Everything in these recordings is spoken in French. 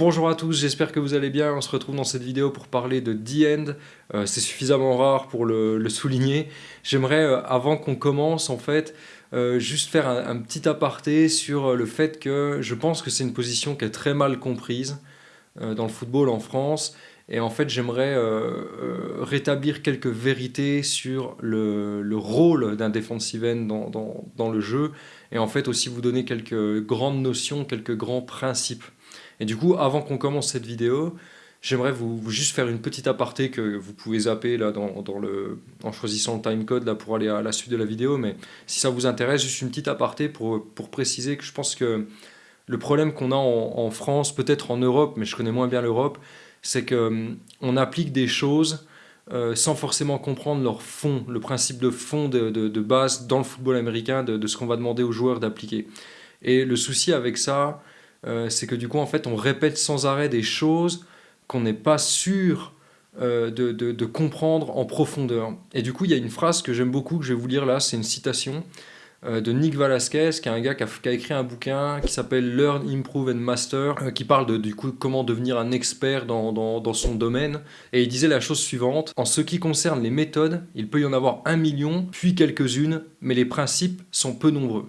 Bonjour à tous, j'espère que vous allez bien. On se retrouve dans cette vidéo pour parler de The End. Euh, c'est suffisamment rare pour le, souligner. J'aimerais, euh, avant qu'on commence, en fait, euh, juste faire un, petit aparté sur le fait que je pense que c'est une position qui est très mal comprise dans le football en France. Et en fait, j'aimerais rétablir quelques vérités sur le, rôle d'un defensive end dans, dans le jeu. Et en fait, aussi vous donner quelques grandes notions, quelques grands principes. Et du coup, avant qu'on commence cette vidéo, j'aimerais vous, juste faire une petite aparté que vous pouvez zapper là dans, dans le, en choisissant le timecode pour aller à la suite de la vidéo. Mais si ça vous intéresse, juste une petite aparté pour, pour préciser que je pense que le problème qu'on a en, France, peut-être en Europe, mais je connais moins bien l'Europe, c'est qu'on hum, applique des choses euh, sans forcément comprendre leur fond, le principe de fond de, de, base dans le football américain, de ce qu'on va demander aux joueurs d'appliquer. Et le souci avec ça, euh, c'est que du coup, en fait, on répète sans arrêt des choses qu'on n'est pas sûr euh, de, comprendre en profondeur. Et du coup, il y a une phrase que j'aime beaucoup, que je vais vous lire là, c'est une citation euh, de Nick Velasquez, qui est un gars qui a, écrit un bouquin qui s'appelle Learn, Improve and Master, qui parle de du coup, comment devenir un expert dans, dans, son domaine. Et il disait la chose suivante, en ce qui concerne les méthodes, il peut y en avoir un million, puis quelques-unes, mais les principes sont peu nombreux.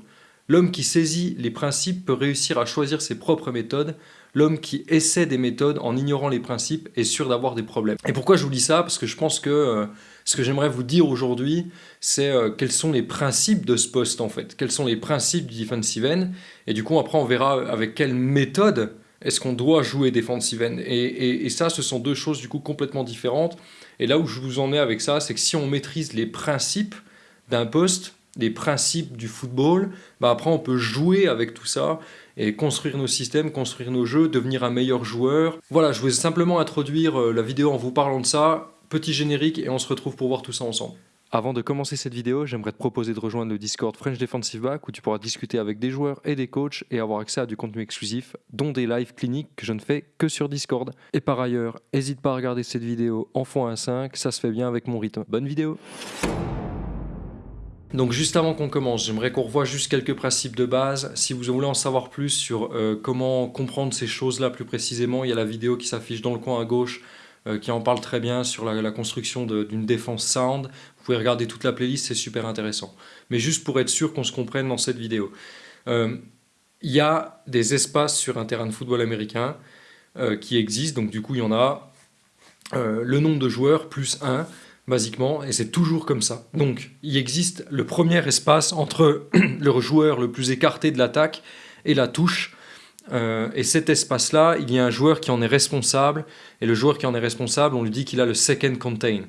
L'homme qui saisit les principes peut réussir à choisir ses propres méthodes. L'homme qui essaie des méthodes en ignorant les principes est sûr d'avoir des problèmes. Et pourquoi je vous dis ça? Parce que je pense que euh, ce que j'aimerais vous dire aujourd'hui, c'est euh, quels sont les principes de ce poste en fait? Quels sont les principes du defensive end? Et du coup, après, on verra avec quelle méthode est-ce qu'on doit jouer defensive end. Et, et ça, ce sont deux choses du coup complètement différentes. Et là où je vous en ai avec ça, c'est que si on maîtrise les principes d'un poste, les principes du football, bah après on peut jouer avec tout ça et construire nos systèmes, construire nos jeux, devenir un meilleur joueur. Voilà, je voulais simplement introduire euh, la vidéo en vous parlant de ça, petit générique et on se retrouve pour voir tout ça ensemble. Avant de commencer cette vidéo, j'aimerais te proposer de rejoindre le Discord French Defensive Back où tu pourras discuter avec des joueurs et des coachs et avoir accès à du contenu exclusif, dont des lives cliniques que je ne fais que sur Discord. Et par ailleurs, n'hésite pas à regarder cette vidéo en x1.5, ça se fait bien avec mon rythme. Bonne vidéo donc juste avant qu'on commence, j'aimerais qu'on revoie juste quelques principes de base. Si vous voulez en savoir plus sur euh, comment comprendre ces choses-là plus précisément, il y a la vidéo qui s'affiche dans le coin à gauche euh, qui en parle très bien sur la, construction d'une défense sound. Vous pouvez regarder toute la playlist, c'est super intéressant. Mais juste pour être sûr qu'on se comprenne dans cette vidéo. Euh, il y a des espaces sur un terrain de football américain qui existent, donc du coup il y en a le nombre de joueurs plus 1 basiquement, et c'est toujours comme ça. Donc, il existe le premier espace entre le joueur le plus écarté de l'attaque et la touche, euh, et cet espace-là, il y a un joueur qui en est responsable, et le joueur qui en est responsable, on lui dit qu'il a le second contain.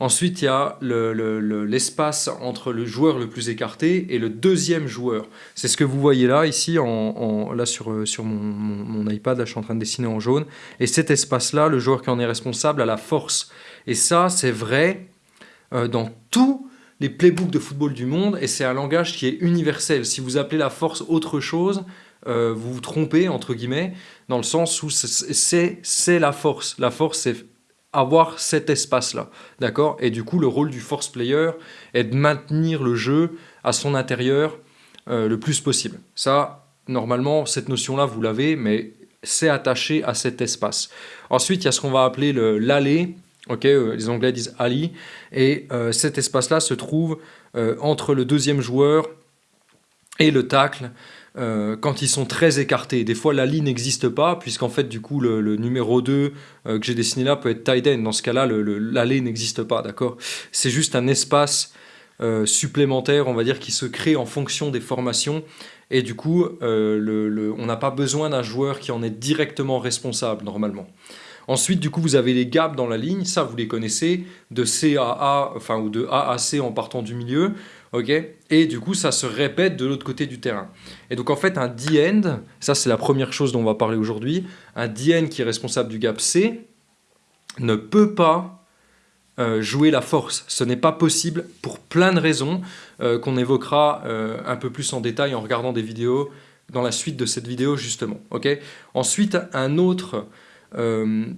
Ensuite, il y a l'espace entre le joueur le plus écarté et le deuxième joueur. C'est ce que vous voyez là, ici, en, là sur, sur mon, iPad, là je suis en train de dessiner en jaune. Et cet espace-là, le joueur qui en est responsable a la force. Et ça, c'est vrai euh, dans tous les playbooks de football du monde, et c'est un langage qui est universel. Si vous appelez la force autre chose, euh, vous vous trompez, entre guillemets, dans le sens où c'est la force. La force, c'est avoir cet espace-là, d'accord? Et du coup, le rôle du force player est de maintenir le jeu à son intérieur euh, le plus possible. Ça, normalement, cette notion-là, vous l'avez, mais c'est attaché à cet espace. Ensuite, il y a ce qu'on va appeler l'allée, ok euh, les Anglais disent alley, et euh, cet espace-là se trouve entre le deuxième joueur et le tacle, euh, quand ils sont très écartés. Des fois, la n'existe pas, puisqu'en fait, du coup, le, numéro 2 euh, que j'ai dessiné là peut être tight end. Dans ce cas-là, l'allée n'existe pas, d'accord? C'est juste un espace euh, supplémentaire, on va dire, qui se crée en fonction des formations. Et du coup, on n'a pas besoin d'un joueur qui en est directement responsable, normalement. Ensuite, du coup, vous avez les gaps dans la ligne, ça vous les connaissez, de C à A, enfin, ou de A à C en partant du milieu ok? Et du coup, ça se répète de l'autre côté du terrain. Et donc, en fait, un D-end, ça c'est la première chose dont on va parler aujourd'hui, un D-end qui est responsable du gap C ne peut pas euh, jouer la force. Ce n'est pas possible pour plein de raisons euh, qu'on évoquera euh, un peu plus en détail en regardant des vidéos dans la suite de cette vidéo justement. ok? Ensuite, un autre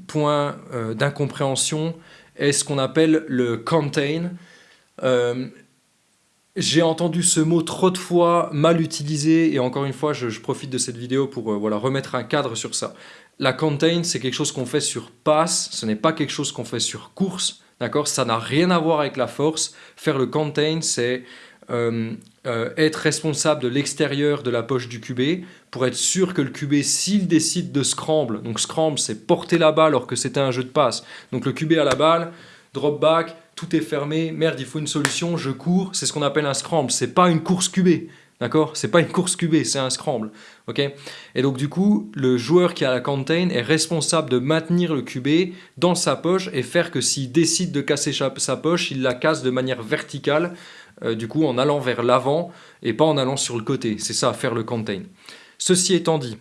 point d'incompréhension est ce qu'on appelle le contain. j'ai entendu ce mot trop de fois, mal utilisé, et encore une fois, je, profite de cette vidéo pour euh, voilà, remettre un cadre sur ça. La contain, c'est quelque chose qu'on fait sur passe, ce n'est pas quelque chose qu'on fait sur course, d'accord? Ça n'a rien à voir avec la force. Faire le contain, c'est euh, euh, être responsable de l'extérieur de la poche du QB pour être sûr que le QB, s'il décide de scramble, donc scramble, c'est porter la balle alors que c'était un jeu de passe. Donc le QB a la balle, drop back, tout est fermé, merde, il faut une solution, je cours, c'est ce qu'on appelle un scramble, c'est pas une course QB. D'accord? C'est pas une course QB, c'est un scramble. ok? Et donc du coup, le joueur qui a la contain est responsable de maintenir le QB dans sa poche et faire que s'il décide de casser sa poche, il la casse de manière verticale, euh, du coup en allant vers l'avant et pas en allant sur le côté. C'est ça, faire le contain. Ceci étant dit,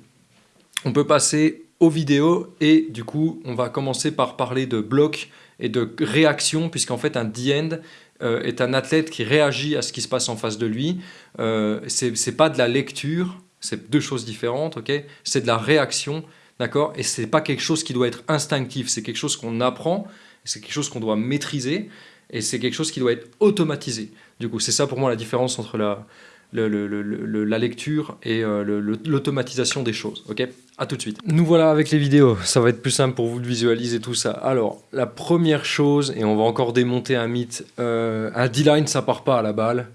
on peut passer aux vidéos et du coup, on va commencer par parler de bloc et de réaction, puisqu'en fait un D-end euh, est un athlète qui réagit à ce qui se passe en face de lui. Euh, c'est pas de la lecture, c'est deux choses différentes, ok? C'est de la réaction, d'accord? Et c'est pas quelque chose qui doit être instinctif, c'est quelque chose qu'on apprend, c'est quelque chose qu'on doit maîtriser, et c'est quelque chose qui doit être automatisé. Du coup, c'est ça pour moi la différence entre la, la lecture et euh, l'automatisation des choses. Ok? À tout de suite. Nous voilà avec les vidéos. Ça va être plus simple pour vous de visualiser tout ça. Alors, la première chose, et on va encore démonter un mythe, euh, un D-line, ça part pas à la balle.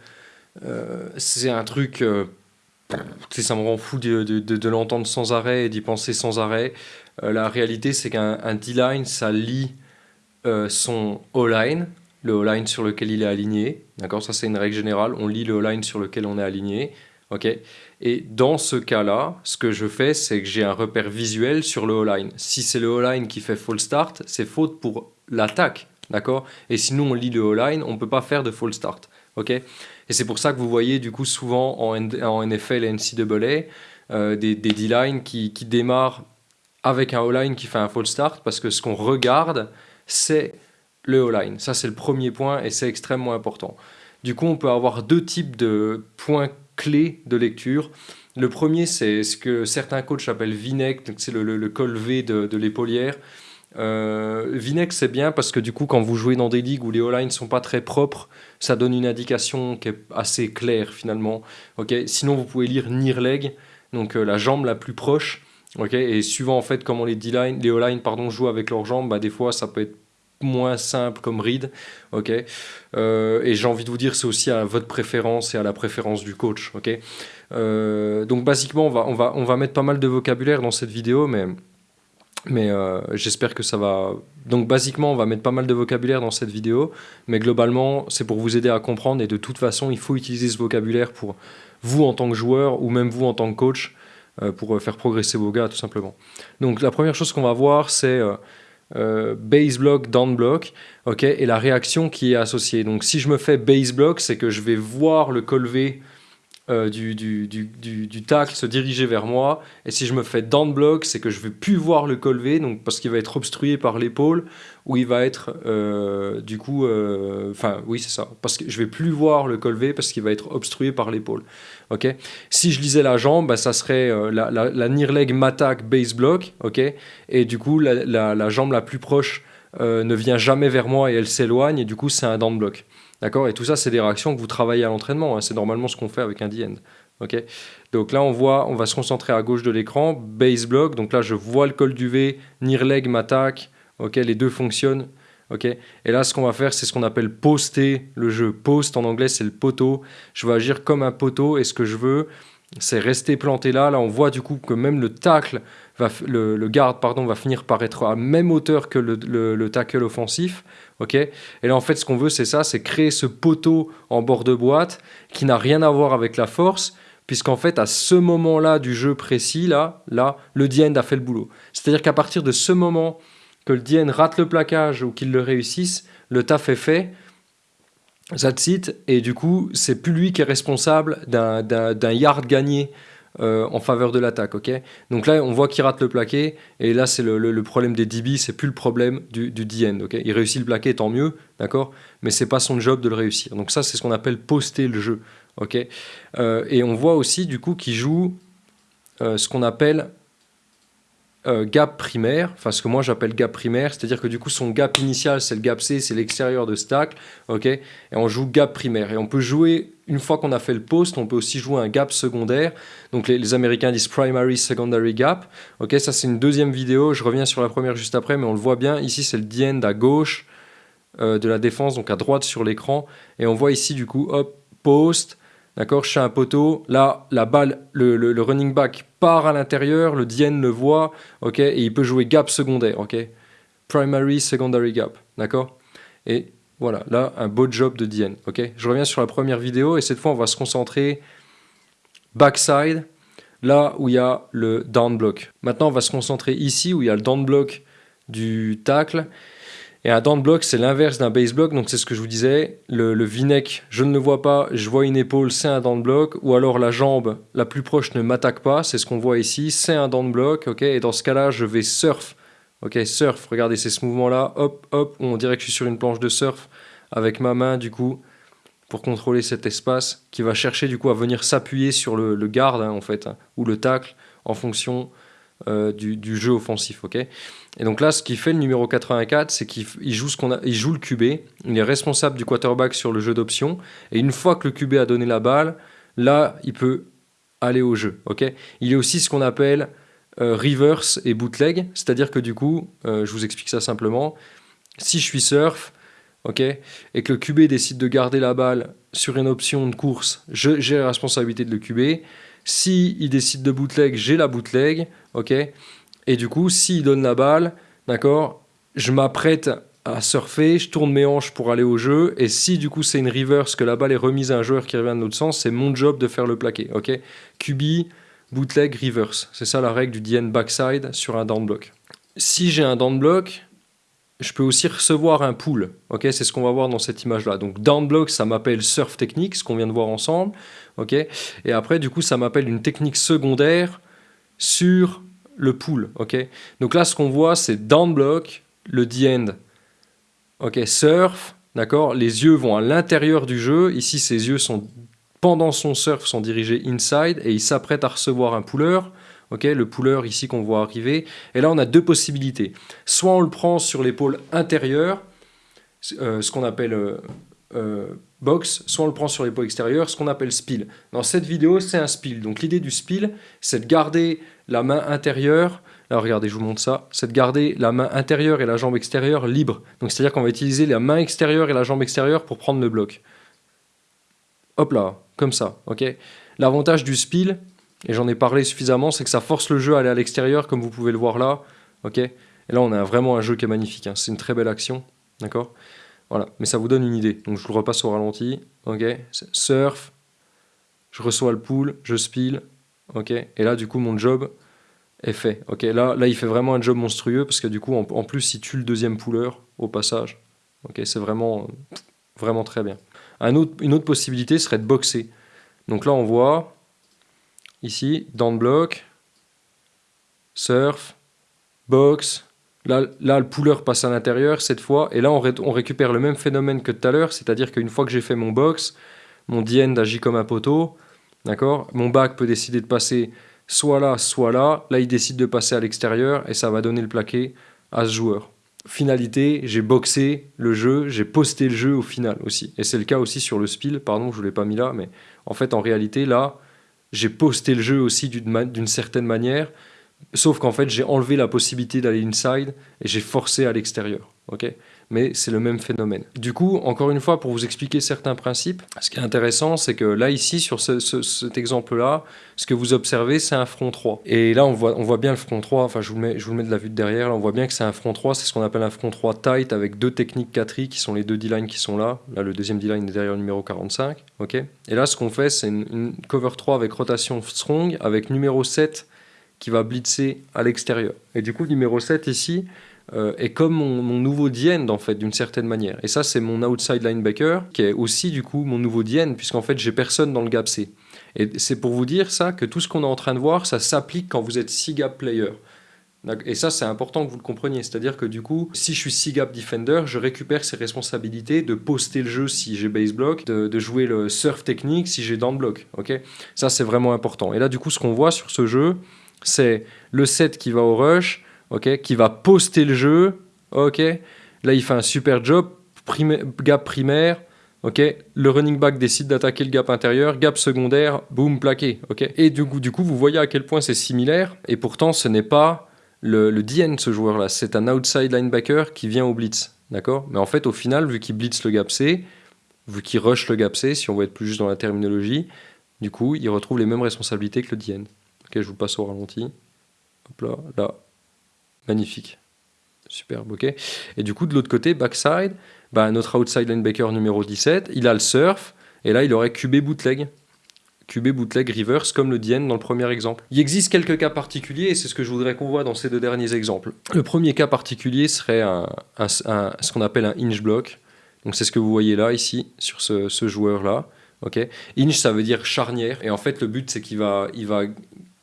Euh, c'est un truc... ça me rend fou de, de l'entendre sans arrêt et d'y penser sans arrêt. la réalité, c'est qu'un D-line, ça lie son O-line, le O-line sur lequel il est aligné. D'accord? Ça, c'est une règle générale. On lit le O-line sur lequel on est aligné. OK? Et dans ce cas-là, ce que je fais, c'est que j'ai un repère visuel sur le O-line. Si c'est le O-line qui fait fall start, c'est faute pour l'attaque. D'accord? Et sinon, on lit le O-line, on ne peut pas faire de fall start. OK? Et c'est pour ça que vous voyez du coup souvent en, en NFL et NCAA euh, des, des D-line qui, qui démarrent avec un O-line qui fait un fall start parce que ce qu'on regarde, c'est le O-line. Ça, c'est le premier point et c'est extrêmement important. Du coup, on peut avoir deux types de points clés de lecture. Le premier, c'est ce que certains coachs appellent Vinec, c'est le, le, col V de, de l'épaulière. Euh, Vinec, c'est bien parce que du coup, quand vous jouez dans des ligues où les O-line sont pas très propres, ça donne une indication qui est assez claire finalement. Ok, Sinon, vous pouvez lire near leg, donc euh, la jambe la plus proche. Ok, et suivant en fait comment les les O-line pardon jouent avec leurs jambes, bah, des fois ça peut être moins simple comme read. ok euh, et j'ai envie de vous dire, c'est aussi à votre préférence et à la préférence du coach. ok euh, donc basiquement, on va, on, va, on va mettre pas mal de vocabulaire dans cette vidéo, mais, mais euh, j'espère que ça va... Donc basiquement, on va mettre pas mal de vocabulaire dans cette vidéo, mais globalement, c'est pour vous aider à comprendre, et de toute façon, il faut utiliser ce vocabulaire pour vous en tant que joueur, ou même vous en tant que coach, pour faire progresser vos gars, tout simplement. Donc la première chose qu'on va voir, c'est euh, base block, down block, ok, et la réaction qui est associée. Donc si je me fais base block, c'est que je vais voir le col V euh, du, du, tacle se diriger vers moi. Et si je me fais down block, c'est que je ne vais plus voir le col V, donc parce qu'il va être obstrué par l'épaule, ou il va être euh, du coup, euh, enfin oui c'est ça, parce que je vais plus voir le col V parce qu'il va être obstrué par l'épaule. Ok? Si je lisais la jambe, bah, ça serait la, near leg m'attaque base block, ok? Et du coup la, la jambe la plus proche ne vient jamais vers moi et elle s'éloigne et du coup c'est un down block. D'accord? Et tout ça, c'est des réactions que vous travaillez à l'entraînement. Hein. C'est normalement ce qu'on fait avec un D-end. ok? Donc là, on voit, on va se concentrer à gauche de l'écran, base block. Donc là, je vois le col du V, near leg m'attaque. ok? Les deux fonctionnent. ok? Et là, ce qu'on va faire, c'est ce qu'on appelle poster le jeu. Post en anglais, c'est le poteau. Je vais agir comme un poteau et ce que je veux, c'est rester planté là. Là, on voit du coup que même le tacle, va, le, le garde pardon, va finir par être à même hauteur que le, le tackle offensif ok Et là, en fait, ce qu'on veut, c'est ça, c'est créer ce poteau en bord de boîte qui n'a rien à voir avec la force, puisqu'en fait, à ce moment-là du jeu précis, là, là, le DN a fait le boulot. C'est-à-dire qu'à partir de ce moment que le DN rate le plaquage ou qu'il le réussisse, le taf est fait, that's it, et du coup, c'est plus lui qui est responsable d'un yard gagné euh, en faveur de l'attaque. ok? Donc là, on voit qu'il rate le plaqué, et là, c'est le, problème des DB, c'est plus le problème du, du D-end. il réussit le plaqué, tant mieux, d'accord? Mais c'est pas son job de le réussir. Donc ça, c'est ce qu'on appelle poster le jeu. ok? Euh, et on voit aussi, du coup, qu'il joue euh, ce qu'on appelle euh, gap primaire, enfin ce que moi j'appelle gap primaire, c'est-à-dire que du coup son gap initial c'est le gap C, c'est l'extérieur de stack, ok? Et on joue gap primaire. Et on peut jouer, une fois qu'on a fait le post, on peut aussi jouer un gap secondaire. Donc les, Américains disent primary, secondary gap. Ok, ça c'est une deuxième vidéo, je reviens sur la première juste après, mais on le voit bien, ici c'est le D-end à gauche euh, de la défense, donc à droite sur l'écran. Et on voit ici du coup, hop, post, D'accord Je un poteau. Là, la balle, le, running back part à l'intérieur, le DN le voit, ok Et il peut jouer gap secondaire, ok Primary, secondary gap, d'accord Et voilà, là, un beau job de DN, ok Je reviens sur la première vidéo et cette fois, on va se concentrer backside, là où il y a le down block. Maintenant, on va se concentrer ici où il y a le down block du tackle et un down block, c'est l'inverse d'un base block, donc c'est ce que je vous disais. Le, le je ne le vois pas, je vois une épaule, c'est un down block. Ou alors la jambe la plus proche ne m'attaque pas, c'est ce qu'on voit ici, c'est un down block. ok et dans ce cas-là, je vais surf. Ok, surf, regardez, c'est ce mouvement-là, hop, hop, on dirait que je suis sur une planche de surf avec ma main, du coup, pour contrôler cet espace, qui va chercher, du coup, à venir s'appuyer sur le, le garde, hein, en fait, hein, ou le tacle, en fonction euh, du, jeu offensif. et donc là, ce qui fait le numéro 84, c'est qu'il joue, ce joue le QB, il est responsable du quarterback sur le jeu d'option, et une fois que le QB a donné la balle, là, il peut aller au jeu. il est aussi ce qu'on appelle euh, reverse et bootleg, c'est-à-dire que du coup, euh, je vous explique ça simplement, si je suis surf, et que le QB décide de garder la balle sur une option de course, j'ai la responsabilité de le QB. Si il décide de bootleg, j'ai la bootleg, ok? Et du coup, s'il donne la balle, d'accord, je m'apprête à surfer, je tourne mes hanches pour aller au jeu, et si du coup c'est une reverse, que la balle est remise à un joueur qui revient de l'autre sens, c'est mon job de faire le plaqué, ok? QB, bootleg, reverse, c'est ça la règle du DN backside sur un down block. Si j'ai un down block, je peux aussi recevoir un ok? C'est ce qu'on va voir dans cette image-là. Donc down block, ça m'appelle surf technique, ce qu'on vient de voir ensemble, Et après, du coup, ça m'appelle une technique secondaire sur le pull, ok? Donc là, ce qu'on voit, c'est down block, le D-end, ok, surf, d'accord? Les yeux vont à l'intérieur du jeu. Ici, ses yeux sont, pendant son surf, sont dirigés inside et il s'apprête à recevoir un puller, ok Le puller ici qu'on voit arriver. Et là, on a deux possibilités. Soit on le prend sur l'épaule intérieure, euh, ce qu'on appelle... Euh, euh, box, soit on le prend sur l'épaule extérieure, ce qu'on appelle spill. Dans cette vidéo, c'est un spill. Donc l'idée du spill, c'est de garder la main intérieure, alors regardez, je vous montre ça, c'est de garder la main intérieure et la jambe extérieure libre. Donc c'est-à-dire qu'on va utiliser la main extérieure et la jambe extérieure pour prendre le bloc. Hop là, comme ça, ok? L'avantage du spill, et j'en ai parlé suffisamment, c'est que ça force le jeu à aller à l'extérieur, comme vous pouvez le voir là, ok? Et là, on a vraiment un jeu qui est magnifique, hein. c'est une très belle action, d'accord? Voilà, mais ça vous donne une idée. Donc je le repasse au ralenti. Ok, surf, je reçois le pool, je spill. Ok, et là du coup mon job est fait. Ok, là, là il fait vraiment un job monstrueux parce que du coup en, plus il tue le deuxième pooler au passage. Ok, c'est vraiment, vraiment très bien. Une autre possibilité serait de boxer. Donc là on voit ici, down block, surf, box, Là, le puller passe à l'intérieur cette fois, et là on, récupère le même phénomène que tout à l'heure, c'est-à-dire qu'une fois que j'ai fait mon box, mon D-end agit comme un poteau, d'accord Mon back peut décider de passer soit là, soit là. Là, il décide de passer à l'extérieur, et ça va donner le plaqué à ce joueur. Finalité, j'ai boxé le jeu, j'ai posté le jeu au final aussi. Et c'est le cas aussi sur le spill, pardon, je ne l'ai pas mis là, mais en fait, en réalité, là, j'ai posté le jeu aussi d'une certaine manière, Sauf qu'en fait, j'ai enlevé la possibilité d'aller inside et j'ai forcé à l'extérieur. Mais c'est le même phénomène. Du coup, encore une fois, pour vous expliquer certains principes, ce qui est intéressant, c'est que là, ici, sur cet exemple-là, ce que vous observez, c'est un front 3. Et là, on voit, on voit bien le front 3, enfin, je vous, le mets, je vous le mets de la vue de derrière, là, on voit bien que c'est un front 3, c'est ce qu'on appelle un front 3 tight avec deux techniques 4 qui sont les deux D-line qui sont là. Là, le deuxième D-line est derrière le numéro 45. ok Et là, ce qu'on fait, c'est une, une cover 3 avec rotation strong, avec numéro 7 qui va blitzer à l'extérieur. Et du coup, numéro 7 ici euh, est comme mon, nouveau Dien, en fait, d'une certaine manière. Et ça, c'est mon outside linebacker, qui est aussi, du coup, mon nouveau Dien, puisqu'en fait, j'ai personne dans le gap C. Et c'est pour vous dire ça, que tout ce qu'on est en train de voir, ça s'applique quand vous êtes 6 gap player. Et ça, c'est important que vous le compreniez. C'est-à-dire que du coup, si je suis 6 gap defender, je récupère ces responsabilités de poster le jeu si j'ai base block, de, de, jouer le surf technique si j'ai down block. ok? Ça, c'est vraiment important. Et là, du coup, ce qu'on voit sur ce jeu, c'est le set qui va au rush, ok, qui va poster le jeu, ok. Là, il fait un super job, gap primaire, ok. Le running back décide d'attaquer le gap intérieur, gap secondaire, boum, plaqué, ok. Et du coup, du coup, vous voyez à quel point c'est similaire, et pourtant, ce n'est pas le, DN, ce joueur-là, c'est un outside linebacker qui vient au blitz, d'accord? Mais en fait, au final, vu qu'il blitz le gap C, vu qu'il rush le gap C, si on veut être plus juste dans la terminologie, du coup, il retrouve les mêmes responsabilités que le DN. Ok, je vous passe au ralenti. Hop là, là. Magnifique. Superbe, ok. Et du coup, de l'autre côté, backside, bah, notre outside linebacker numéro 17, il a le surf, et là, il aurait QB bootleg. QB bootleg reverse comme le DN dans le premier exemple. Il existe quelques cas particuliers et c'est ce que je voudrais qu'on voit dans ces deux derniers exemples. Le premier cas particulier serait ce qu'on appelle un hinge block. Donc c'est ce que vous voyez là ici sur ce, ce joueur là. Ok, Inch, ça veut dire charnière. Et en fait, le but, c'est qu'il va, il va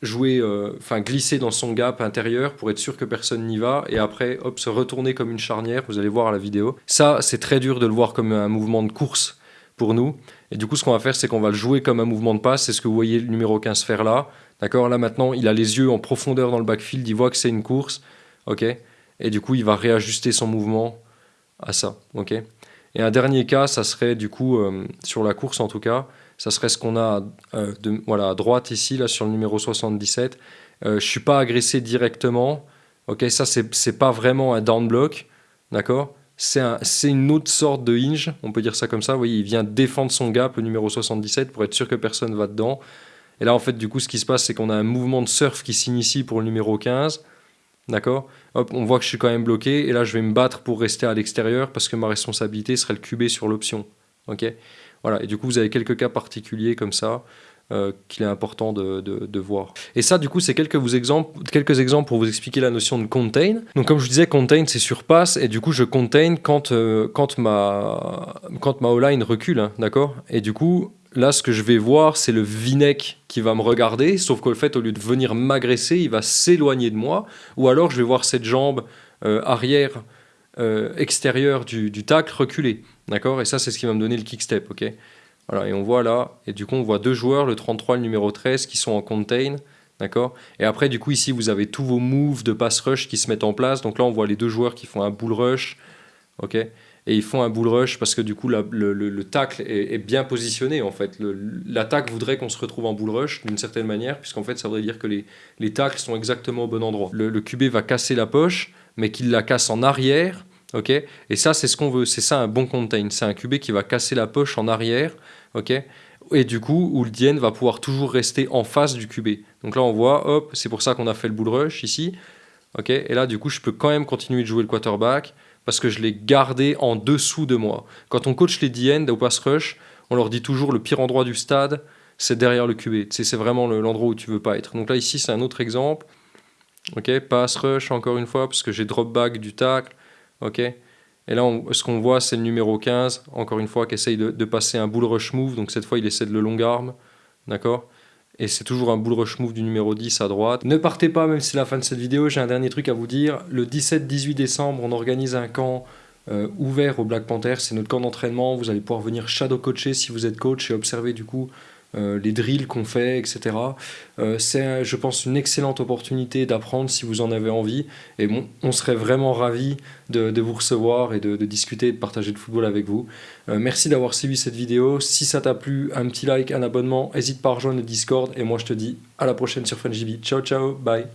jouer, euh, enfin glisser dans son gap intérieur pour être sûr que personne n'y va. Et après, hop, se retourner comme une charnière. Vous allez voir à la vidéo. Ça, c'est très dur de le voir comme un mouvement de course pour nous. Et du coup, ce qu'on va faire, c'est qu'on va le jouer comme un mouvement de passe. C'est ce que vous voyez le numéro 15 faire là. D'accord? Là, maintenant, il a les yeux en profondeur dans le backfield. Il voit que c'est une course. Ok? Et du coup, il va réajuster son mouvement à ça. Ok? Et un dernier cas, ça serait du coup, euh, sur la course en tout cas, ça serait ce qu'on a euh, voilà, à droite ici, là sur le numéro 77. Euh, je ne suis pas agressé directement. Ok, ça, c'est pas vraiment un down block. D'accord? C'est une autre sorte de hinge, on peut dire ça comme ça. Vous voyez, il vient défendre son gap, le numéro 77, pour être sûr que personne va dedans. Et là, en fait, du coup, ce qui se passe, c'est qu'on a un mouvement de surf qui s'initie pour le numéro 15. D'accord? Hop, on voit que je suis quand même bloqué, et là je vais me battre pour rester à l'extérieur parce que ma responsabilité serait le QB sur l'option. Ok? Voilà, et du coup vous avez quelques cas particuliers comme ça euh, qu'il est important de, de, voir. Et ça, du coup, c'est quelques, exemples, quelques exemples pour vous expliquer la notion de contain. Donc, comme je disais, contain, c'est surpasse, et du coup, je contain quand, euh, quand ma, quand ma O-line recule, hein, d'accord? Et du coup, Là, ce que je vais voir, c'est le Vinek qui va me regarder, sauf qu'au fait, au lieu de venir m'agresser, il va s'éloigner de moi. Ou alors, je vais voir cette jambe euh, arrière extérieure du, du tacle reculer. D'accord? Et ça, c'est ce qui va me donner le kick step. ok? Voilà, et on voit là, et du coup, on voit deux joueurs, le 33 et le numéro 13, qui sont en contain. D'accord? Et après, du coup, ici, vous avez tous vos moves de pass rush qui se mettent en place. Donc là, on voit les deux joueurs qui font un bull rush. ok? Et ils font un bull rush parce que du coup le, le, tacle est, bien positionné en fait. L'attaque voudrait qu'on se retrouve en bull rush d'une certaine manière puisqu'en fait ça voudrait dire que les, les tacles sont exactement au bon endroit. Le, QB va casser la poche mais qu'il la casse en arrière, ok Et ça c'est ce qu'on veut, c'est ça un bon contain, c'est un QB qui va casser la poche en arrière, ok et du coup, où le DN va pouvoir toujours rester en face du QB. Donc là, on voit, hop, c'est pour ça qu'on a fait le bull rush ici. ok et là, du coup, je peux quand même continuer de jouer le quarterback parce que je l'ai gardé en dessous de moi. Quand on coach les D-end au pass rush, on leur dit toujours le pire endroit du stade, c'est derrière le QB. c'est vraiment l'endroit où tu veux pas être. Donc là, ici, c'est un autre exemple. Ok, pass rush, encore une fois, parce que j'ai drop back du tacle. Ok, et là, ce qu'on voit, c'est le numéro 15, encore une fois, qui essaye de, passer un bull rush move. Donc cette fois, il essaie de le long arm. D'accord? Et c'est toujours un bull rush move du numéro 10 à droite. Ne partez pas, même si c'est la fin de cette vidéo, j'ai un dernier truc à vous dire. Le 17-18 décembre, on organise un camp euh, ouvert au Black Panther, c'est notre camp d'entraînement, vous allez pouvoir venir shadow coacher si vous êtes coach et observer du coup les drills qu'on fait, etc. Euh, c'est, je pense, une excellente opportunité d'apprendre si vous en avez envie. Et bon, on serait vraiment ravis de, vous recevoir et de, discuter et de partager le football avec vous. Euh, merci d'avoir suivi cette vidéo. Si ça t'a plu, un petit like, un abonnement, n'hésite pas à rejoindre le Discord. Et moi, je te dis à la prochaine sur FunGB. Ciao, ciao, bye.